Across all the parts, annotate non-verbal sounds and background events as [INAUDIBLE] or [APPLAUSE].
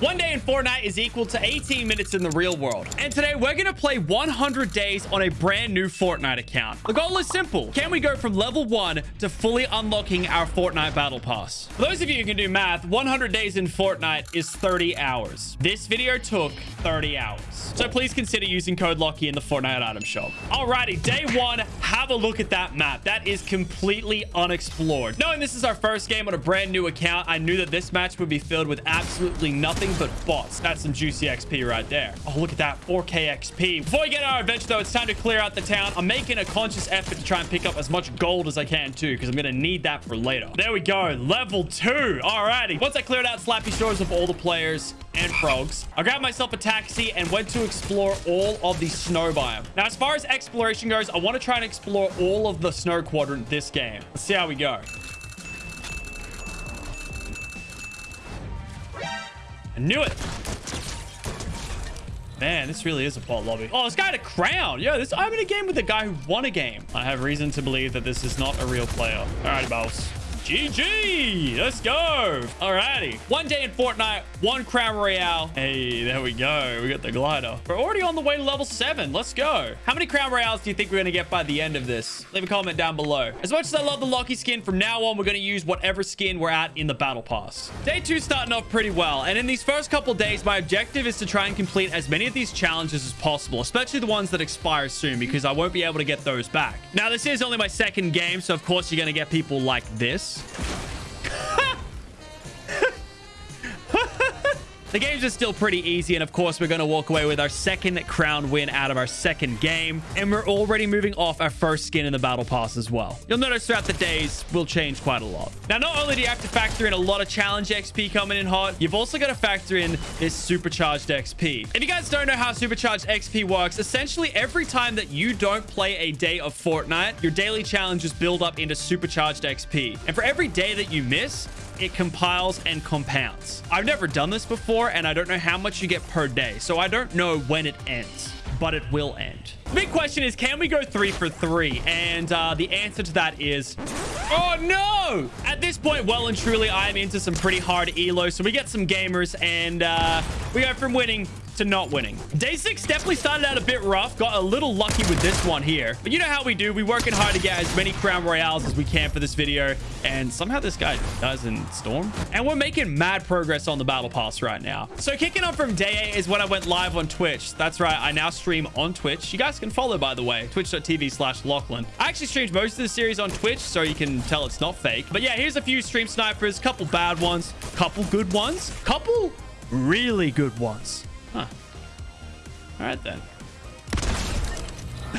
One day in Fortnite is equal to 18 minutes in the real world. And today we're going to play 100 days on a brand new Fortnite account. The goal is simple. Can we go from level 1 to fully unlocking our Fortnite Battle Pass? For those of you who can do math, 100 days in Fortnite is 30 hours. This video took 30 hours. So please consider using code LOCKY in the Fortnite item shop. Alrighty, day one, have a look at that map. That is completely unexplored. Knowing this is our first game on a brand new account, I knew that this match would be filled with absolutely nothing nothing but bots. That's some juicy XP right there. Oh, look at that. 4K XP. Before we get our adventure, though, it's time to clear out the town. I'm making a conscious effort to try and pick up as much gold as I can, too, because I'm going to need that for later. There we go. Level two. Alrighty. Once I cleared out Slappy Shores of all the players and frogs, I grabbed myself a taxi and went to explore all of the snow biome. Now, as far as exploration goes, I want to try and explore all of the snow quadrant this game. Let's see how we go. I knew it. Man, this really is a bot lobby. Oh, this guy had a crown. Yeah, this I'm in a game with a guy who won a game. I have reason to believe that this is not a real player. All right, boss. GG. Let's go. Alrighty. One day in Fortnite, one Crown Royale. Hey, there we go. We got the glider. We're already on the way to level seven. Let's go. How many Crown Royales do you think we're going to get by the end of this? Leave a comment down below. As much as I love the Locky skin, from now on, we're going to use whatever skin we're at in the Battle Pass. Day two starting off pretty well. And in these first couple days, my objective is to try and complete as many of these challenges as possible, especially the ones that expire soon, because I won't be able to get those back. Now, this is only my second game, so of course you're going to get people like this this. [LAUGHS] The games are still pretty easy, and of course, we're going to walk away with our second crown win out of our second game, and we're already moving off our first skin in the Battle Pass as well. You'll notice throughout the days, we'll change quite a lot. Now, not only do you have to factor in a lot of challenge XP coming in hot, you've also got to factor in this supercharged XP. If you guys don't know how supercharged XP works, essentially every time that you don't play a day of Fortnite, your daily challenges build up into supercharged XP. And for every day that you miss, it compiles and compounds. I've never done this before, and I don't know how much you get per day, so I don't know when it ends but it will end. The big question is, can we go three for three? And uh, the answer to that is, oh no! At this point, well and truly, I am into some pretty hard elo. So we get some gamers and uh, we go from winning to not winning. Day six definitely started out a bit rough. Got a little lucky with this one here. But you know how we do. We're working hard to get as many Crown Royales as we can for this video. And somehow this guy does in Storm. And we're making mad progress on the Battle Pass right now. So kicking off from day eight is when I went live on Twitch. That's right. I now stream on Twitch. You guys can follow, by the way, twitch.tv slash Lachlan. I actually streamed most of the series on Twitch, so you can tell it's not fake. But yeah, here's a few stream snipers, couple bad ones, couple good ones, couple really good ones. Huh. All right, then.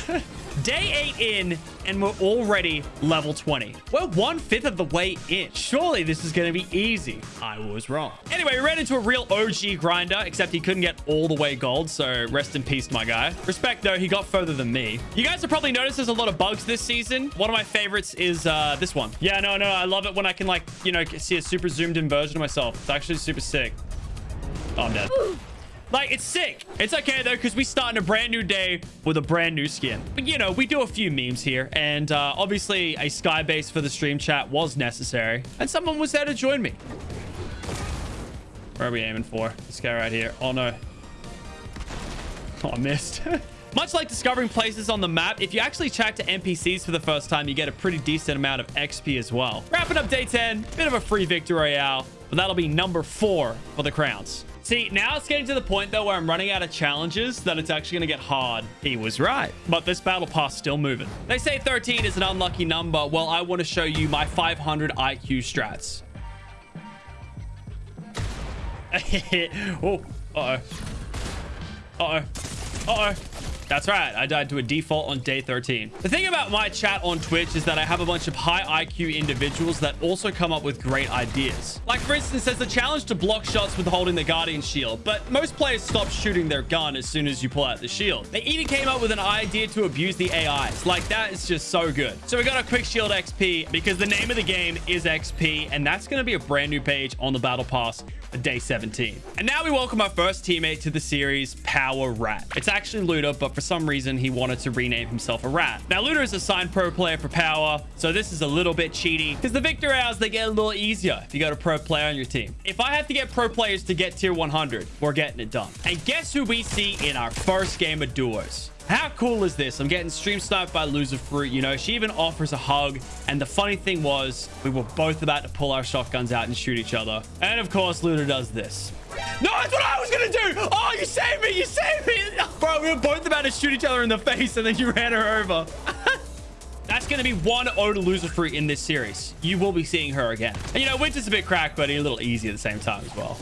[LAUGHS] Day 8 in, and we're already level 20. We're one-fifth of the way in. Surely this is going to be easy. I was wrong. Anyway, we ran into a real OG grinder, except he couldn't get all the way gold, so rest in peace, my guy. Respect, though, he got further than me. You guys have probably noticed there's a lot of bugs this season. One of my favorites is uh, this one. Yeah, no, no, I love it when I can, like, you know, see a super zoomed-in version of myself. It's actually super sick. Oh, I'm dead. [GASPS] [LAUGHS] Like, it's sick. It's okay, though, because we start in a brand new day with a brand new skin. But, you know, we do a few memes here. And uh, obviously, a sky base for the stream chat was necessary. And someone was there to join me. Where are we aiming for? This guy right here. Oh, no. Oh, I missed. [LAUGHS] Much like discovering places on the map, if you actually chat to NPCs for the first time, you get a pretty decent amount of XP as well. Wrapping up day 10, bit of a free victory royale, but that'll be number four for the crowns. See, now it's getting to the point, though, where I'm running out of challenges that it's actually going to get hard. He was right. But this battle pass still moving. They say 13 is an unlucky number. Well, I want to show you my 500 IQ strats. [LAUGHS] oh, uh-oh. Uh-oh. Uh-oh. That's right. I died to a default on day 13. The thing about my chat on Twitch is that I have a bunch of high IQ individuals that also come up with great ideas. Like, for instance, there's a challenge to block shots with holding the Guardian shield, but most players stop shooting their gun as soon as you pull out the shield. They even came up with an idea to abuse the AIs. Like, that is just so good. So we got a quick shield XP because the name of the game is XP, and that's going to be a brand new page on the Battle Pass day 17. And now we welcome our first teammate to the series, Power Rat. It's actually Luda, but for some reason, he wanted to rename himself a rat. Now, Lunar is a signed pro player for power, so this is a little bit cheaty because the victory hours, they get a little easier if you got a pro player on your team. If I have to get pro players to get tier 100, we're getting it done. And guess who we see in our first game of duos? How cool is this? I'm getting stream sniped by Loser Fruit. You know, she even offers a hug. And the funny thing was, we were both about to pull our shotguns out and shoot each other. And of course, Luna does this. No, that's what I was gonna do. Oh, you saved me. You saved me. [LAUGHS] Bro, we were both about to shoot each other in the face and then you ran her over. [LAUGHS] That's going to be one O to loser fruit in this series. You will be seeing her again. And, you know, Winter's a bit cracked, but a little easy at the same time as well.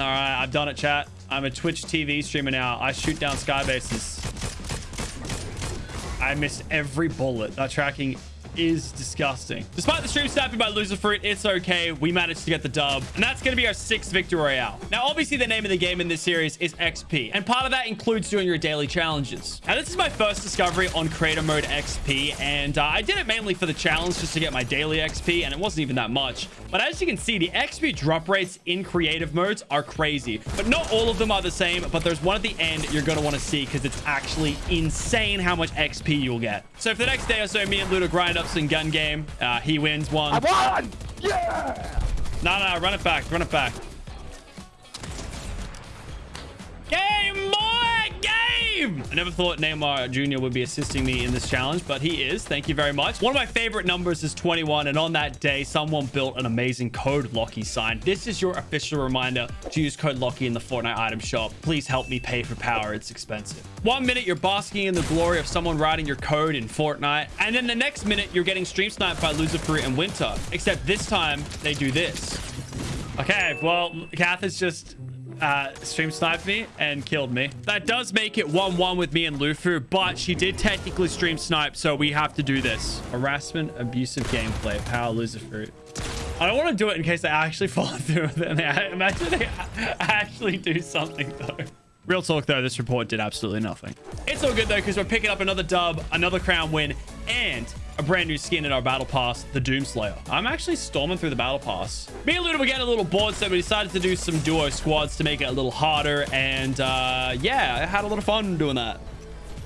All right, I've done it, chat. I'm a Twitch TV streamer now. I shoot down skybases. I missed every bullet. That tracking is disgusting. Despite the stream snapping by Loser Fruit, it's okay. We managed to get the dub. And that's going to be our sixth victory royale. Now, obviously, the name of the game in this series is XP. And part of that includes doing your daily challenges. Now, this is my first discovery on creator mode XP. And uh, I did it mainly for the challenge just to get my daily XP. And it wasn't even that much. But as you can see, the XP drop rates in creative modes are crazy. But not all of them are the same. But there's one at the end you're going to want to see because it's actually insane how much XP you'll get. So for the next day or so, me and Ludo grind up some gun game. Uh, he wins one. I won! Yeah! No, no, run it back. Run it back. Game! I never thought Neymar Jr. would be assisting me in this challenge, but he is. Thank you very much. One of my favorite numbers is 21, and on that day, someone built an amazing code Lockie sign. This is your official reminder to use code Lockie in the Fortnite item shop. Please help me pay for power. It's expensive. One minute, you're basking in the glory of someone writing your code in Fortnite, and then the next minute, you're getting stream sniped by Fruit and Winter. Except this time, they do this. Okay, well, Kath is just uh, stream sniped me and killed me. That does make it 1-1 with me and Lufu, but she did technically stream snipe, so we have to do this. Harassment, abusive gameplay, power loser fruit. I don't want to do it in case I actually [LAUGHS] follow through with it. Imagine they [LAUGHS] actually do something, though. Real talk, though, this report did absolutely nothing. It's all good, though, because we're picking up another dub, another crown win, and a brand new skin in our battle pass, the Doomslayer. I'm actually storming through the battle pass. Me and Luda were getting a little bored, so we decided to do some duo squads to make it a little harder. And uh, yeah, I had a lot of fun doing that.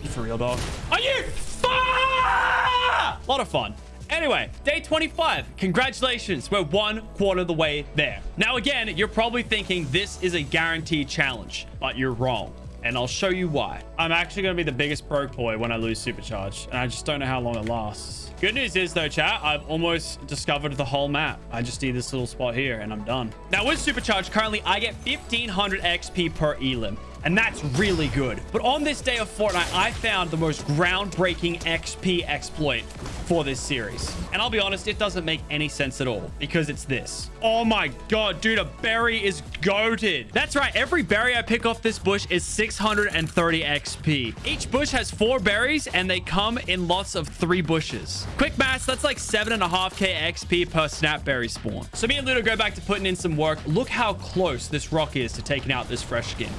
For real, dog. Are you? A lot of fun. Anyway, day 25. Congratulations. We're one quarter of the way there. Now, again, you're probably thinking this is a guaranteed challenge, but you're wrong. And I'll show you why. I'm actually going to be the biggest broke boy when I lose supercharge. And I just don't know how long it lasts. Good news is, though, chat, I've almost discovered the whole map. I just need this little spot here, and I'm done. Now, with supercharge, currently, I get 1,500 XP per elim and that's really good. But on this day of Fortnite, I found the most groundbreaking XP exploit for this series. And I'll be honest, it doesn't make any sense at all because it's this. Oh my god, dude, a berry is goaded. That's right, every berry I pick off this bush is 630 XP. Each bush has four berries and they come in lots of three bushes. Quick maths, that's like 7.5k XP per snapberry spawn. So me and Ludo go back to putting in some work. Look how close this rock is to taking out this fresh skin.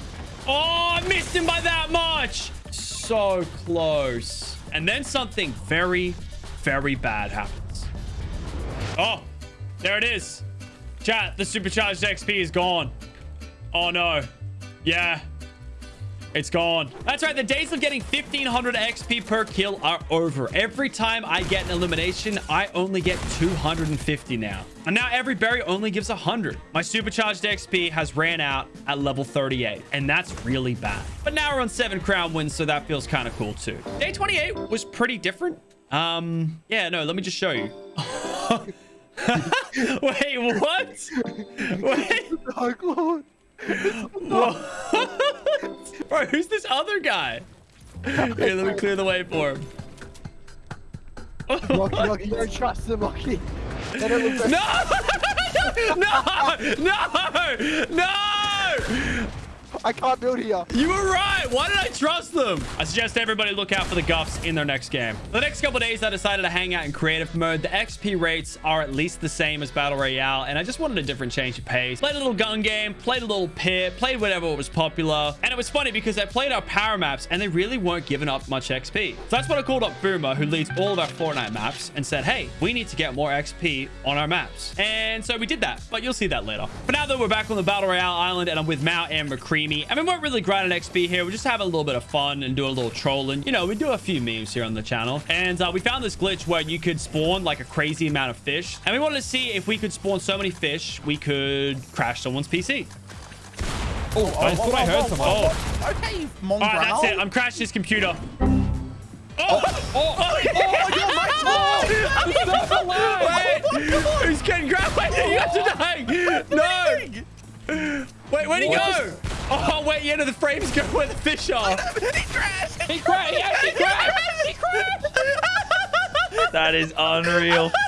Oh, I missed him by that much. So close. And then something very, very bad happens. Oh, there it is. Chat, the supercharged XP is gone. Oh, no. Yeah, it's gone. That's right. The days of getting 1500 XP per kill are over. Every time I get an elimination, I only get 250 now. And now every berry only gives 100. My supercharged XP has ran out at level 38, and that's really bad. But now we're on seven crown wins, so that feels kind of cool too. Day 28 was pretty different. Um, yeah, no, let me just show you. [LAUGHS] Wait, what? [LAUGHS] Wait. [LAUGHS] Bro, who's this other guy? [LAUGHS] Here, let me clear the way for him. Rocky, Rocky, you don't trust them, Rocky. [LAUGHS] [LAUGHS] No! no! No! No! I can't build here. You were right. Why did I trust them? I suggest everybody look out for the Guffs in their next game. The next couple days, I decided to hang out in creative mode. The XP rates are at least the same as Battle Royale, and I just wanted a different change of pace. Played a little gun game, played a little pit, played whatever was popular. And it was funny because I played our power maps, and they really weren't giving up much XP. So that's what I called up Boomer, who leads all of our Fortnite maps, and said, hey, we need to get more XP on our maps. And so we did that, but you'll see that later. For now, though, we're back on the Battle Royale island, and I'm with Mao and McCreamy meet. And we won't really grind an XP here. We're just have a little bit of fun and do a little trolling. You know, we do a few memes here on the channel. And uh, we found this glitch where you could spawn like a crazy amount of fish. And we wanted to see if we could spawn so many fish, we could crash someone's PC. Oh, I thought I heard something. Oh. Okay, All right, that's it. I'm crashing his computer. Oh, oh, oh, oh, you're right. Oh, Wait, who's getting grabbed? Wait, you guys are dying. No. Wait, where'd he go? Oh, wait, yeah, no, the frames go where the fish are. he crashed. He crashed. Yes, he crashed. He crashed. That is unreal. [LAUGHS]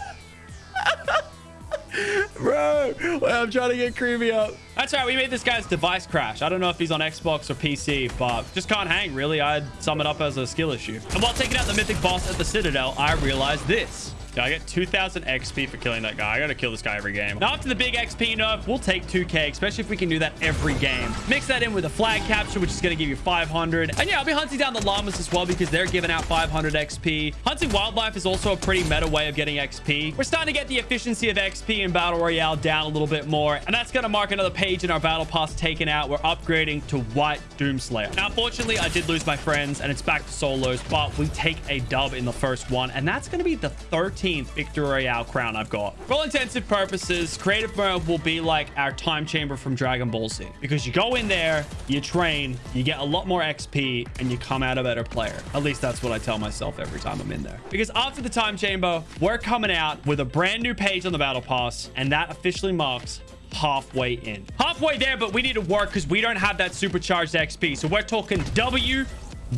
Bro, wait, I'm trying to get creepy up. That's right. We made this guy's device crash. I don't know if he's on Xbox or PC, but just can't hang, really. I'd sum it up as a skill issue. And while taking out the mythic boss at the Citadel, I realized this. Yeah, I get 2,000 XP for killing that guy. I gotta kill this guy every game. Now, after the big XP nerf, we'll take 2K, especially if we can do that every game. Mix that in with a flag capture, which is gonna give you 500. And yeah, I'll be hunting down the llamas as well because they're giving out 500 XP. Hunting wildlife is also a pretty meta way of getting XP. We're starting to get the efficiency of XP in Battle Royale down a little bit more. And that's gonna mark another page in our Battle Pass taken out. We're upgrading to White Doomslayer. Now, unfortunately, I did lose my friends and it's back to solos, but we take a dub in the first one. And that's gonna be the 13th Victory Royale crown I've got. For all intensive purposes, creative mode will be like our time chamber from Dragon Ball Z because you go in there, you train, you get a lot more XP, and you come out a better player. At least that's what I tell myself every time I'm in there. Because after the time chamber, we're coming out with a brand new page on the battle pass, and that officially marks halfway in. Halfway there, but we need to work because we don't have that supercharged XP. So we're talking W,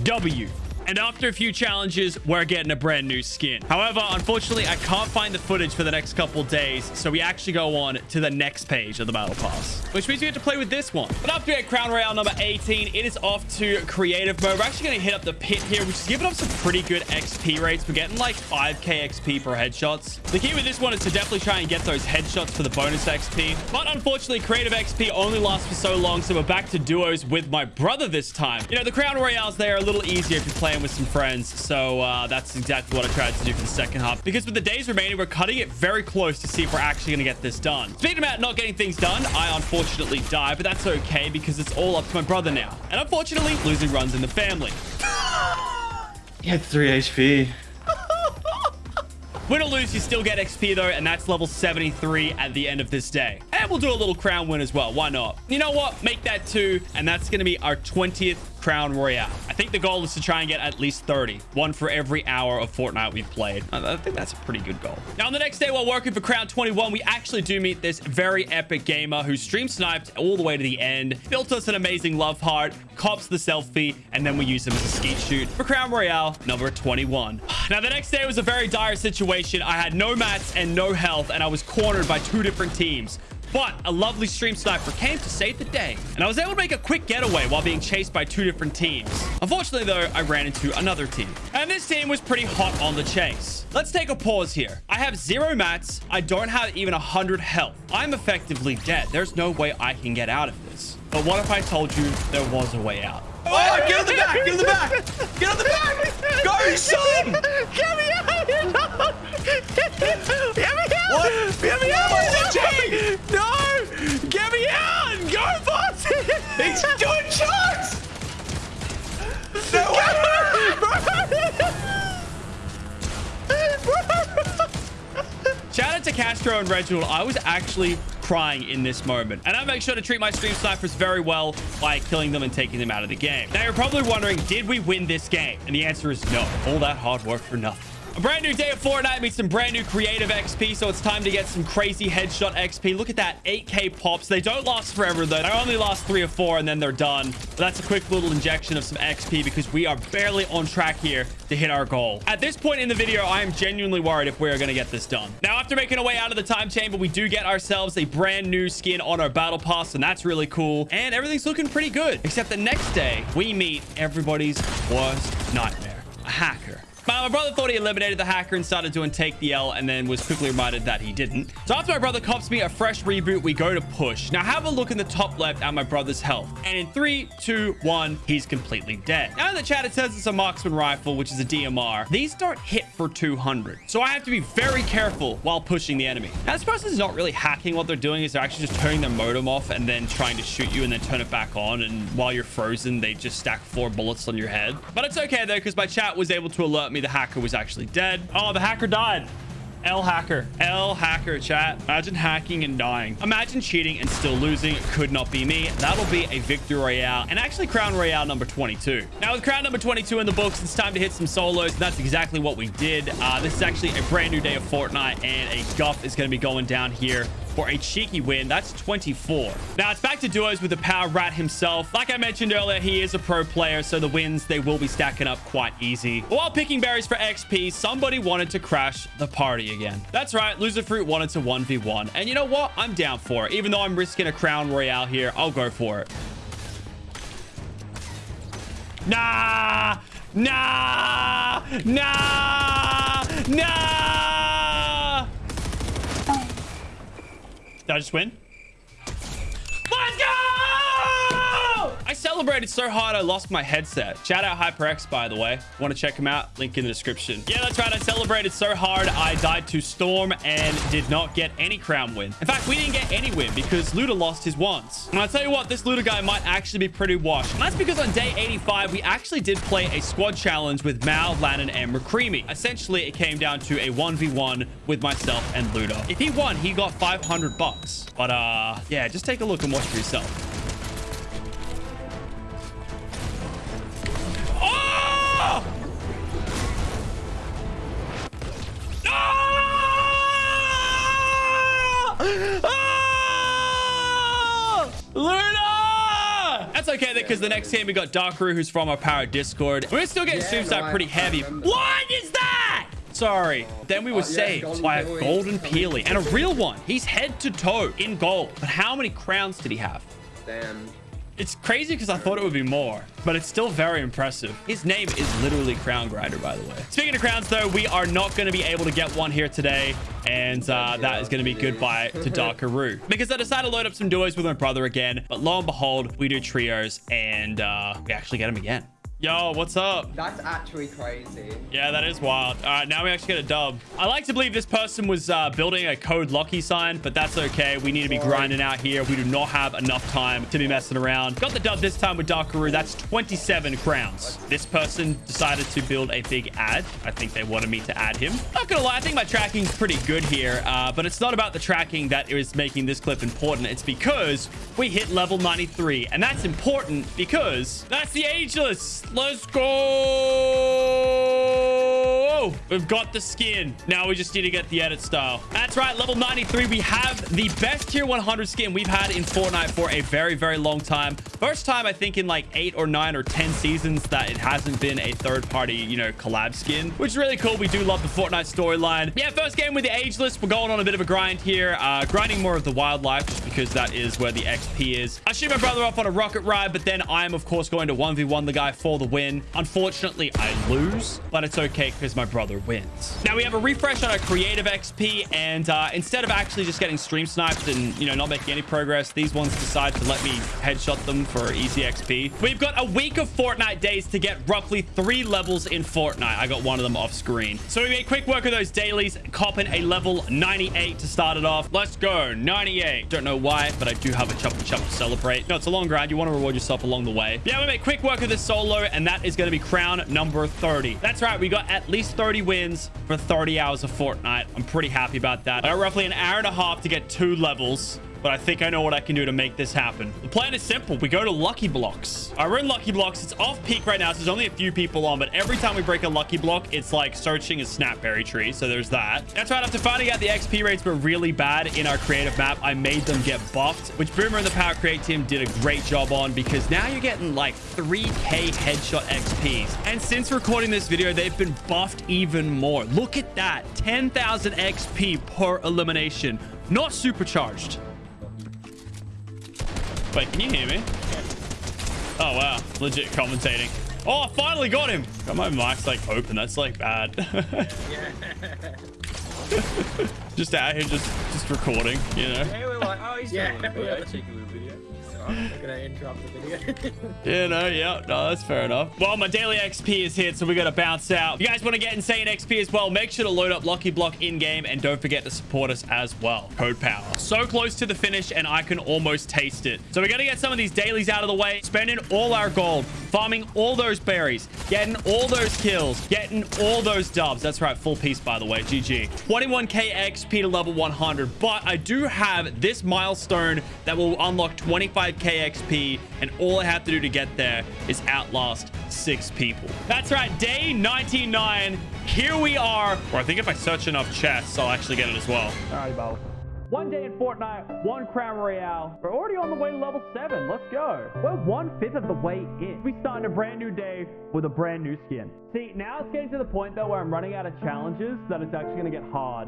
W. And after a few challenges, we're getting a brand new skin. However, unfortunately, I can't find the footage for the next couple days. So we actually go on to the next page of the battle pass, which means we have to play with this one. But after we get Crown Royale number 18, it is off to creative mode. We're actually going to hit up the pit here, which is giving us some pretty good XP rates. We're getting like 5k XP per headshots. The key with this one is to definitely try and get those headshots for the bonus XP. But unfortunately, creative XP only lasts for so long. So we're back to duos with my brother this time. You know, the Crown Royales, they are a little easier if you're playing with some friends. So uh, that's exactly what I tried to do for the second half. Because with the days remaining, we're cutting it very close to see if we're actually going to get this done. Speaking about not getting things done, I unfortunately die, but that's okay because it's all up to my brother now. And unfortunately, losing runs in the family. [LAUGHS] He had 3 HP. [LAUGHS] Win or lose, you still get XP though, and that's level 73 at the end of this day. And we'll do a little crown win as well. Why not? You know what? Make that two, and that's going to be our 20th crown royale. I think the goal is to try and get at least 30. One for every hour of Fortnite we've played. I think that's a pretty good goal. Now, on the next day while working for Crown 21, we actually do meet this very epic gamer who stream sniped all the way to the end, built us an amazing love heart, cops the selfie, and then we use him as a skeet shoot for Crown Royale number 21. [SIGHS] Now, the next day was a very dire situation. I had no mats and no health, and I was cornered by two different teams. But a lovely stream sniper came to save the day, and I was able to make a quick getaway while being chased by two different teams. Unfortunately, though, I ran into another team, and this team was pretty hot on the chase. Let's take a pause here. I have zero mats. I don't have even a 100 health. I'm effectively dead. There's no way I can get out of this. But what if I told you there was a way out? Oh, get on the back! Get on the back! Get on the back! Go, son! Get me out! Get me out! What? Get me out! What's it, No! Get me out! Go, boss! It's [LAUGHS] doing shots! Shout out to Castro and Reginald. I was actually crying in this moment. And I make sure to treat my stream snipers very well by killing them and taking them out of the game. Now, you're probably wondering, did we win this game? And the answer is no. All that hard work for nothing. A brand new day of Fortnite means some brand new creative XP, so it's time to get some crazy headshot XP. Look at that, 8k pops. They don't last forever, though. They only last three or four, and then they're done. But that's a quick little injection of some XP because we are barely on track here to hit our goal. At this point in the video, I am genuinely worried if we're going to get this done. Now, after making our way out of the time chamber, we do get ourselves a brand new skin on our battle pass, and that's really cool. And everything's looking pretty good, except the next day, we meet everybody's worst nightmare, a hacker. My, my brother thought he eliminated the hacker and started doing take the L and then was quickly reminded that he didn't. So after my brother cops me a fresh reboot, we go to push. Now have a look in the top left at my brother's health. And in three, two, one, he's completely dead. Now in the chat, it says it's a marksman rifle, which is a DMR. These don't hit for 200. So I have to be very careful while pushing the enemy. Now, this person's not really hacking. What they're doing is they're actually just turning their modem off and then trying to shoot you and then turn it back on. And while you're frozen, they just stack four bullets on your head. But it's okay though, because my chat was able to alert me the hacker was actually dead. Oh, the hacker died. L hacker. L hacker chat. Imagine hacking and dying. Imagine cheating and still losing. Could not be me. That'll be a victory royale and actually crown royale number 22. Now with crown number 22 in the books, it's time to hit some solos. And That's exactly what we did. Uh, this is actually a brand new day of Fortnite and a guff is going to be going down here for a cheeky win. That's 24. Now it's back to duos with the power rat himself. Like I mentioned earlier, he is a pro player, so the wins, they will be stacking up quite easy. While picking berries for XP, somebody wanted to crash the party again. That's right, Loser Fruit wanted to 1v1. And you know what? I'm down for it. Even though I'm risking a crown royale here, I'll go for it. Nah! Nah! Nah! Nah! Did I just win? Let's go! I celebrated so hard I lost my headset. Shout out HyperX, by the way. Want to check him out? Link in the description. Yeah, that's right. I celebrated so hard I died to Storm and did not get any crown win. In fact, we didn't get any win because Luda lost his once. And I'll tell you what, this Luda guy might actually be pretty washed. And that's because on day 85, we actually did play a squad challenge with Mal, Lannan, and McCreamy. Essentially, it came down to a 1v1 with myself and Luda. If he won, he got 500 bucks. But uh, yeah, just take a look and watch for yourself. Ah! Luna! That's okay because the next team we got Darkaru, who's from our Power Discord. We're still getting Yeah, no, pretty I heavy. remember. What is that? Sorry. Then we were Uh, saved Golden by a golden peely and a real one. He's head to toe in gold. But how many crowns did he have? Damn. It's crazy because I thought it would be more, but it's still very impressive. His name is literally Crown Grinder, by the way. Speaking of crowns, though, we are not going to be able to get one here today, and uh, that is going to be goodbye to Darkaroo. [LAUGHS] Because I decided to load up some duos with my brother again, but lo and behold, we do trios, and uh, we actually get him again. Yo, what's up? That's actually crazy. Yeah, that is wild. All right, now we actually get a dub. I like to believe this person was uh, building a code Locky sign, but that's okay. We need to be grinding out here. We do not have enough time to be messing around. Got the dub this time with Darkaroo. That's 27 crowns. This person decided to build a big ad. I think they wanted me to add him. Not gonna lie, I think my tracking's pretty good here, uh, but it's not about the tracking that is making this clip important. It's because we hit level 93, and that's important because that's the ageless. Let's go. We've got the skin. Now we just need to get the edit style. That's right. Level 93. We have the best tier 100 skin we've had in Fortnite for a very, very long time. First time, I think, in like eight or nine or 10 seasons that it hasn't been a third party, you know, collab skin, which is really cool. We do love the Fortnite storyline. Yeah, first game with the ageless. We're going on a bit of a grind here. Uh, grinding more of the wildlife just because that is where the XP is. I shoot my brother off on a rocket ride, but then I'm, of course, going to 1v1 the guy for the win. Unfortunately, I lose, but it's okay because my brother wins. Now we have a refresh on our creative XP, and uh, instead of actually just getting stream sniped and, you know, not making any progress, these ones decide to let me headshot them for easy XP. We've got a week of Fortnite days to get roughly three levels in Fortnite. I got one of them off screen. So we made quick work of those dailies, copping a level 98 to start it off. Let's go. 98. Don't know why, but I do have a chop chop to celebrate. No, it's a long grind. You want to reward yourself along the way. Yeah, we made quick work of this solo, and that is going to be crown number 30. That's right. We got at least 30 wins for 30 hours of Fortnite. I'm pretty happy about that. I got roughly an hour and a half to get two levels but I think I know what I can do to make this happen. The plan is simple. We go to Lucky Blocks. Uh, I run Lucky Blocks. It's off peak right now, so there's only a few people on, but every time we break a Lucky Block, it's like searching a Snapberry tree, so there's that. That's right. After finding out the XP rates were really bad in our creative map, I made them get buffed, which Boomer and the Power Create team did a great job on because now you're getting like 3k headshot XPs. And since recording this video, they've been buffed even more. Look at that. 10,000 XP per elimination. Not supercharged. Wait, can you hear me? Oh, wow. Legit commentating. Oh, I finally got him. Got my mic's like open. That's like bad. [LAUGHS] just out here, just just recording, you know. Hey, We're like, oh, he's Yeah, Not gonna interrupt the video. [LAUGHS] Yeah, no, yeah, no, that's fair enough. Well, my daily XP is hit, so we got to bounce out. If you guys want to get insane XP as well, make sure to load up Lucky Block in-game, and don't forget to support us as well. Code Power. So close to the finish, and I can almost taste it. So we got to get some of these dailies out of the way, spending all our gold, farming all those berries, getting all those kills, getting all those dubs. That's right, full piece, by the way. GG. 21k XP to level 100, but I do have this milestone that will unlock 25k XP, and all I have to do to get there is outlast six people. That's right, day 99. Here we are. Or I think if I search enough chests, I'll actually get it as well. All right, Bo. One day in Fortnite, one Crown Royale. We're already on the way to level 7. Let's go. We're one-fifth of the way in. We starting a brand new day with a brand new skin. See, now it's getting to the point, though, where I'm running out of challenges that it's actually going to get hard.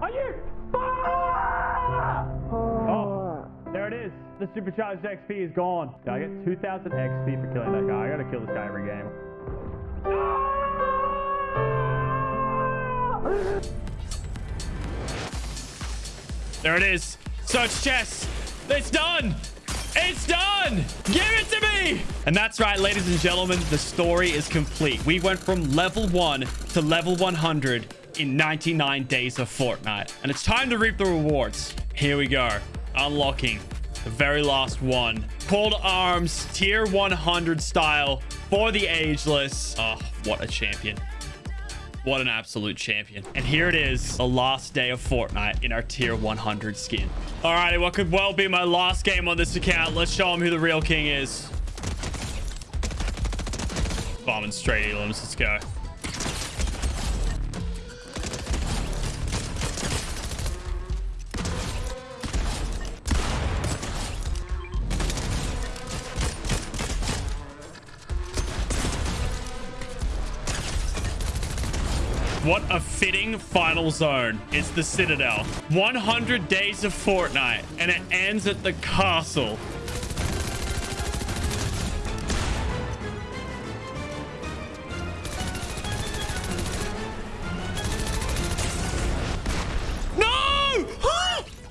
Are you? Ah! Oh, there it is. The supercharged XP is gone. I get 2,000 XP for killing that guy? I gotta kill this guy every game. There it is. Search chest. It's done. It's done. Give it to me. And that's right, ladies and gentlemen. The story is complete. We went from level 1 to level 100 in 99 days of Fortnite. And it's time to reap the rewards. Here we go. Unlocking the very last one. Cold Arms, tier 100 style for the ageless. Oh, what a champion. What an absolute champion. And here it is, the last day of Fortnite in our tier 100 skin. Alrighty, what could well be my last game on this account. Let's show him who the real king is. Bombing straight elims. Let's go. What a fitting final zone. It's the Citadel. 100 days of Fortnite, and it ends at the castle. No! [GASPS]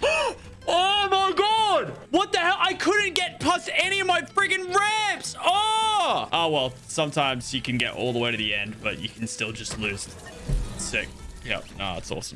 [GASPS] oh my god! What the hell? I couldn't get past any of my friggin' ramps! Oh! Oh well, sometimes you can get all the way to the end, but you can still just lose. Sick. Yep. No, it's awesome.